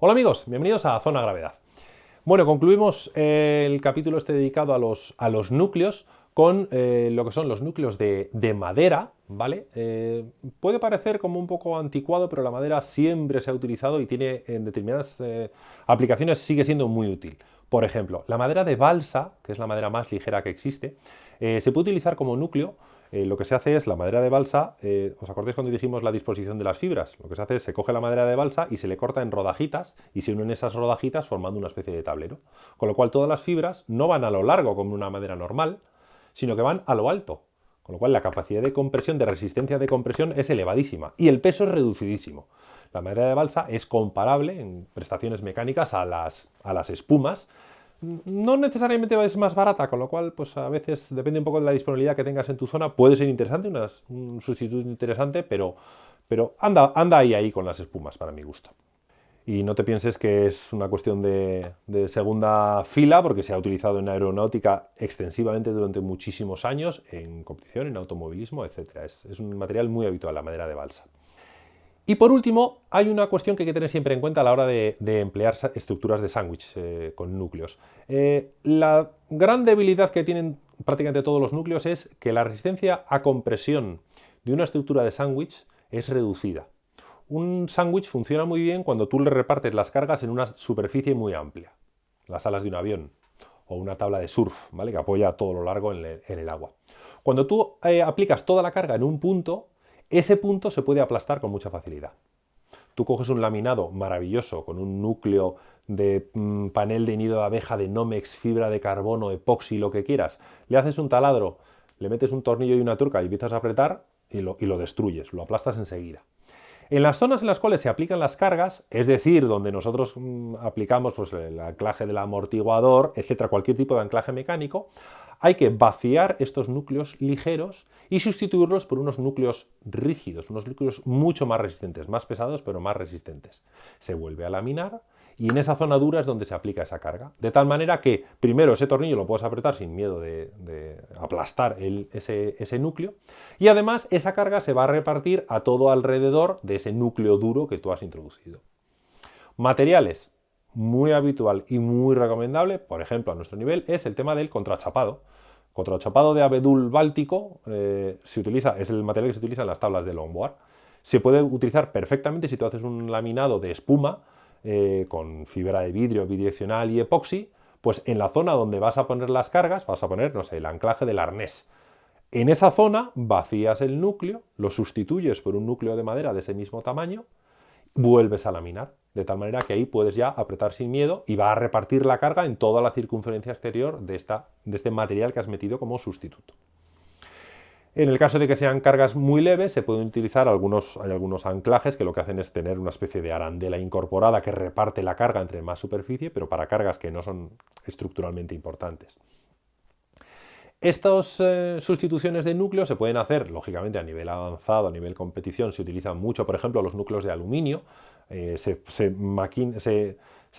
Hola amigos, bienvenidos a Zona Gravedad. Bueno, concluimos el capítulo este dedicado a los, a los núcleos con eh, lo que son los núcleos de, madera, ¿vale? Eh, puede parecer como un poco anticuado, pero la madera siempre se ha utilizado y tiene en determinadas eh, aplicaciones sigue siendo muy útil. Por ejemplo, la madera de balsa, que es la madera más ligera que existe, se puede utilizar como núcleo eh, lo que se hace es la madera de balsa, eh, ¿os acordáis cuando dijimos la disposición de las fibras? Lo que se hace es se coge la madera de balsa y se le corta en rodajitas y se unen esas rodajitas formando una especie de tablero. Con lo cual todas las fibras no van a lo largo como una madera normal, sino que van a lo alto. Con lo cual la capacidad de compresión, de resistencia de compresión es elevadísima y el peso es reducidísimo. La madera de balsa es comparable en prestaciones mecánicas a las, a las espumas, no necesariamente es más barata, con lo cual, pues a veces depende un poco de la disponibilidad que tengas en tu zona, puede ser interesante, un sustituto interesante, pero, pero anda, anda ahí, ahí con las espumas, para mi gusto. Y no te pienses que es una cuestión de, segunda fila, porque se ha utilizado en aeronáutica extensivamente durante muchísimos años, en competición, en automovilismo, etc. es un material muy habitual, la madera de balsa. Y por último, hay una cuestión que hay que tener siempre en cuenta a la hora de, emplear estructuras de sándwich eh, con núcleos. Eh, la gran debilidad que tienen prácticamente todos los núcleos es que la resistencia a compresión de una estructura de sándwich es reducida. Un sándwich funciona muy bien cuando tú le repartes las cargas en una superficie muy amplia, las alas de un avión o una tabla de surf, ¿vale? que apoya todo lo largo en, el agua. Cuando tú eh, aplicas toda la carga en un punto, ese punto se puede aplastar con mucha facilidad. Tú coges un laminado maravilloso con un núcleo de mm, panel de nido de abeja, de Nomex, fibra de carbono, epoxi, lo que quieras, le haces un taladro, le metes un tornillo y una turca y empiezas a apretar y lo, y lo destruyes, lo aplastas enseguida. En las zonas en las cuales se aplican las cargas, es decir, donde nosotros mm, aplicamos pues, el anclaje del amortiguador, etcétera, cualquier tipo de anclaje mecánico, hay que vaciar estos núcleos ligeros y sustituirlos por unos núcleos rígidos, unos núcleos mucho más resistentes, más pesados pero más resistentes. Se vuelve a laminar y en esa zona dura es donde se aplica esa carga. De tal manera que primero ese tornillo lo puedes apretar sin miedo de, aplastar ese, ese núcleo y además esa carga se va a repartir a todo alrededor de ese núcleo duro que tú has introducido. Materiales, muy habitual y muy recomendable, por ejemplo, a nuestro nivel, es el tema del contrachapado. Contrachapado de abedul báltico eh, se utiliza, es el material que se utiliza en las tablas de longboard. Se puede utilizar perfectamente si tú haces un laminado de espuma eh, con fibra de vidrio bidireccional y epoxi, pues en la zona donde vas a poner las cargas vas a poner, no sé, el anclaje del arnés. En esa zona vacías el núcleo, lo sustituyes por un núcleo de madera de ese mismo tamaño, vuelves a laminar de tal manera que ahí puedes ya apretar sin miedo y va a repartir la carga en toda la circunferencia exterior de, esta, de este material que has metido como sustituto. En el caso de que sean cargas muy leves, se pueden utilizar algunos, algunos anclajes que lo que hacen es tener una especie de arandela incorporada que reparte la carga entre más superficie, pero para cargas que no son estructuralmente importantes. Estas eh, sustituciones de núcleos se pueden hacer, lógicamente, a nivel avanzado, a nivel competición, se utilizan mucho, por ejemplo, los núcleos de aluminio, eh, se,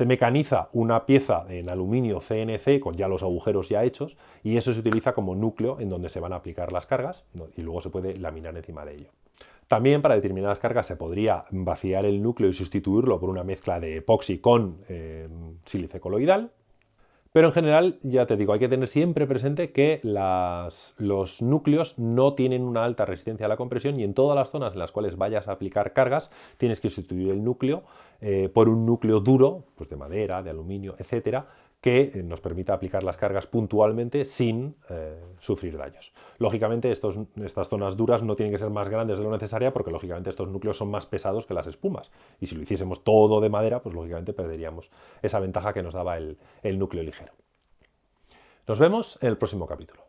mecaniza una pieza en aluminio CNC con ya los agujeros ya hechos y eso se utiliza como núcleo en donde se van a aplicar las cargas y luego se puede laminar encima de ello. También para determinadas cargas se podría vaciar el núcleo y sustituirlo por una mezcla de epoxi con eh, sílice coloidal, pero en general, ya te digo, hay que tener siempre presente que los núcleos no tienen una alta resistencia a la compresión y en todas las zonas en las cuales vayas a aplicar cargas tienes que sustituir el núcleo eh, por un núcleo duro, pues de madera, de aluminio, etcétera, que eh, nos permita aplicar las cargas puntualmente sin eh, sufrir daños. Lógicamente estas zonas duras no tienen que ser más grandes de lo necesaria porque lógicamente estos núcleos son más pesados que las espumas y si lo hiciésemos todo de madera pues lógicamente perderíamos esa ventaja que nos daba el núcleo ligero. Nos vemos en el próximo capítulo.